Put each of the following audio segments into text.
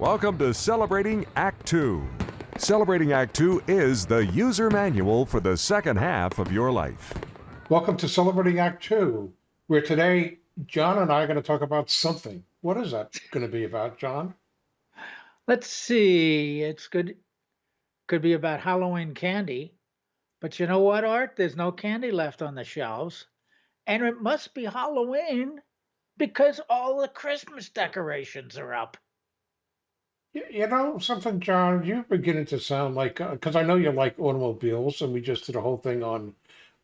Welcome to Celebrating Act Two. Celebrating Act Two is the user manual for the second half of your life. Welcome to Celebrating Act Two, where today John and I are going to talk about something. What is that going to be about, John? Let's see. It's good. Could be about Halloween candy. But you know what, Art? There's no candy left on the shelves. And it must be Halloween because all the Christmas decorations are up. You, you know something, John? You're beginning to sound like because I know you like automobiles, and we just did a whole thing on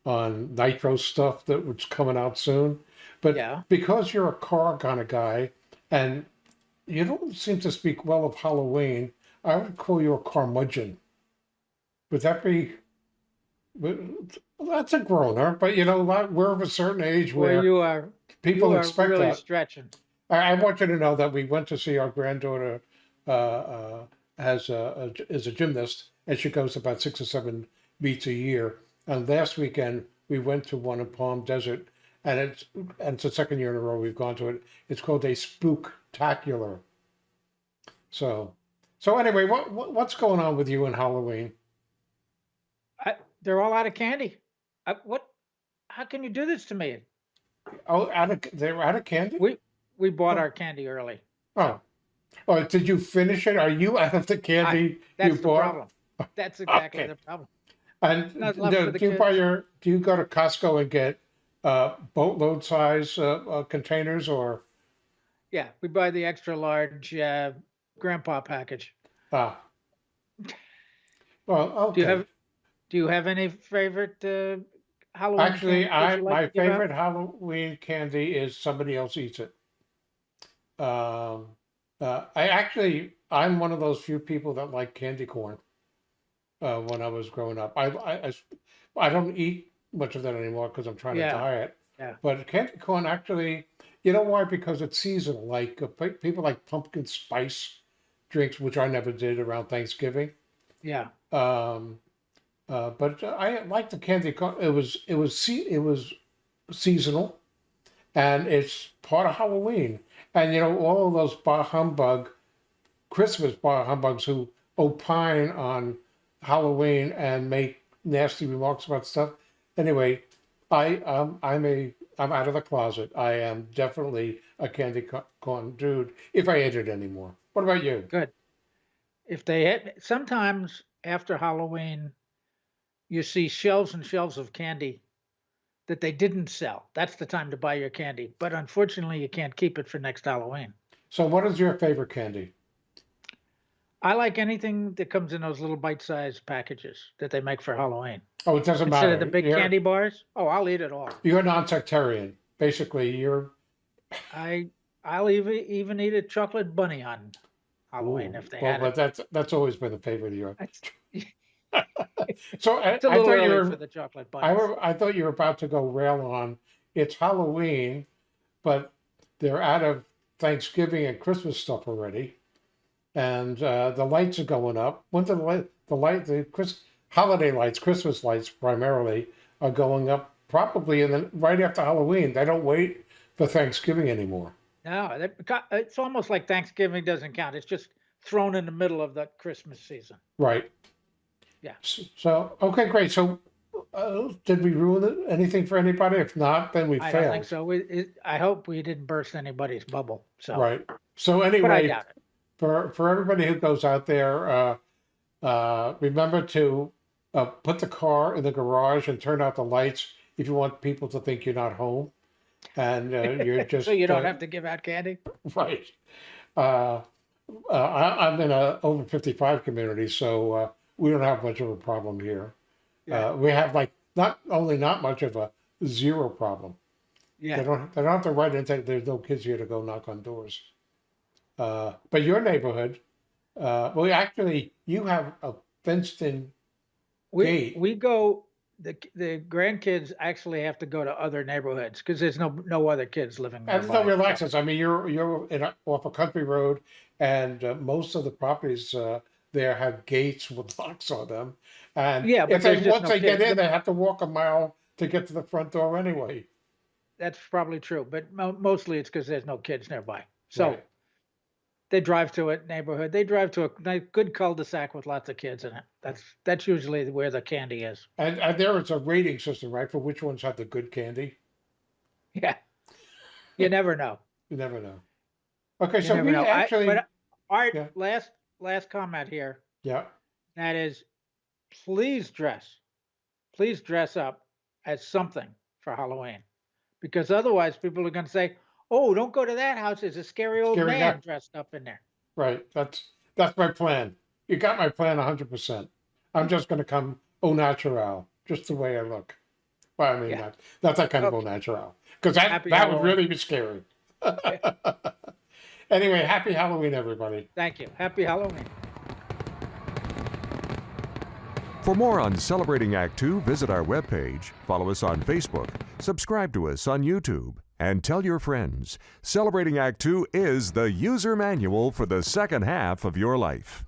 on nitro stuff that was coming out soon. But Yeah. because you're a car kind of guy, and you don't seem to speak well of Halloween, I would call you a curmudgeon. Would that be? would- that's a groaner, but you know, like, we're of a certain age Where where you are, people you are expect really that. stretching. I, I want you to know that we went to see our granddaughter uh, uh, Uh, uh, as a, a is a gymnast, and she goes about six or seven meets a year. And last weekend we went to one in Palm Desert, and it's and it's the second year in a row we've gone to it. It's called a spooktacular. So, so anyway, what, what what's going on with you in Halloween? I, they're all out of candy. I, what? How can you do this to me? Oh, out of they're out of candy. We we bought Oh. our candy early. Oh, oh, did you finish it? Are you out of the candy That's you the bought? problem. That's exactly Okay. the problem. And do, the do you buy your do you go to Costco and get uh, boatload size uh, uh, containers or Yeah, we buy the extra large uh, grandpa package. ah? Well, okay. Do you have Do you have any favorite uh, Halloween? Actually, candy I like my favorite Halloween candy is somebody else eats it. Um, uh, I actually I'm one of those few people that like candy corn. Uh, when I was growing up, I I, I, I don't eat much of that anymore because I'm trying Yeah, to diet. yeah. But candy corn actually, you know why? Because it's seasonal. Like uh, pe- people like pumpkin spice drinks, which I never did around Thanksgiving. Yeah, Um, uh, but I like the candy corn. It was it was se- it was seasonal, and it's part of Halloween. And you know all those bar humbug, Christmas bar humbugs who opine on Halloween and make nasty remarks about stuff. Anyway, I um, I'm a I'm out of the closet. I am definitely a candy corn dude. If I ate it anymore. What about you? good. If they had, sometimes after Halloween, you see shelves and shelves of candy that they didn't sell. That's the time to buy your candy. But unfortunately, you can't keep it for next Halloween. So, what is your favorite candy? I like anything that comes in those little bite-sized packages that they make for Halloween. Oh, it doesn't Instead matter. of the big You're- candy bars, oh, I'll eat it all. You're non-sectarian. Basically, you're I I'll even even eat a chocolate bunny on Halloween Ooh, if they well, had but it. that's that's always been a favorite of yours. So I, it's a I little thought you early were for the chocolate I, were I thought you were about to go rail on. It's Halloween, but they're out of Thanksgiving and Christmas stuff already, and uh, the lights are going up. When the light the light the Chris holiday lights, Christmas lights primarily are going up probably in the right after Halloween. They don't wait for Thanksgiving anymore. No, that, beca- it's almost like Thanksgiving doesn't count. It's just thrown in the middle of the Christmas season. Right. Yeah. So, okay, great. So, uh, did we ruin it- anything for anybody? If not, then we I failed. don't think so. We, it, I hope we didn't burst anybody's bubble. So, Right. So anyway, doubt for for everybody who goes out there, uh, uh, remember to uh, put the car in the garage and turn out the lights if you want people to think you're not home, and uh, you're just so you don't uh, have to give out candy. right. Uh, uh, I, I'm in a over 55 community, so uh, we don't have much of a problem here. Yeah. Uh, we have like not only not much of a zero problem. Yeah. They don't they don't have to write and say there's no kids here to go knock on doors. Uh, but your neighborhood, uh, well, actually, you have a fenced-in. we gate. we go. The the grandkids actually have to go to other neighborhoods because there's no no other kids living And there's no nearby. real access. I mean, you're you're in a, off a country road, and uh, most of the properties uh, there have gates with locks on them. And Yeah, but if they once no they get in, they have to walk a mile to get to the front door anyway. That's probably true, but mo- mostly it's because there's no kids nearby. So Right. they drive to a neighborhood. They drive to a good cul-de-sac with lots of kids in it. That's that's usually where the candy is. And, and there is a rating system, right, for which ones have the good candy. Yeah, you never know. You never know. Okay, You so we know. I- actually, but Art, Yeah. last last comment here. yeah, That is, please dress, please dress up as something for Halloween, because otherwise people are going to say, "Oh, don't go to that house. There's a scary old Scary man guy." dressed up in there." right. That's that's my plan. You got my plan hundred percent. I'm just gonna come au natural, just the way I look. Well, I mean Yeah. that that's that kind of au natural. Because that Happy that would really be scary. anyway, happy Halloween, everybody. Thank you. Happy Halloween. For more on Celebrating Act Two, visit our webpage, follow us on Facebook, subscribe to us on YouTube, and tell your friends. Celebrating Act Two is the user manual for the second half of your life.